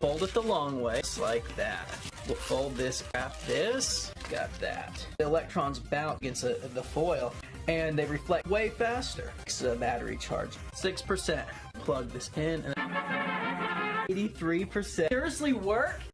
Fold it the long way, just like that. We'll fold this, wrap this, got that. The electrons bounce against the, uh, the foil and they reflect way faster. It's a battery charge. 6%. Plug this in and 83%. Seriously work?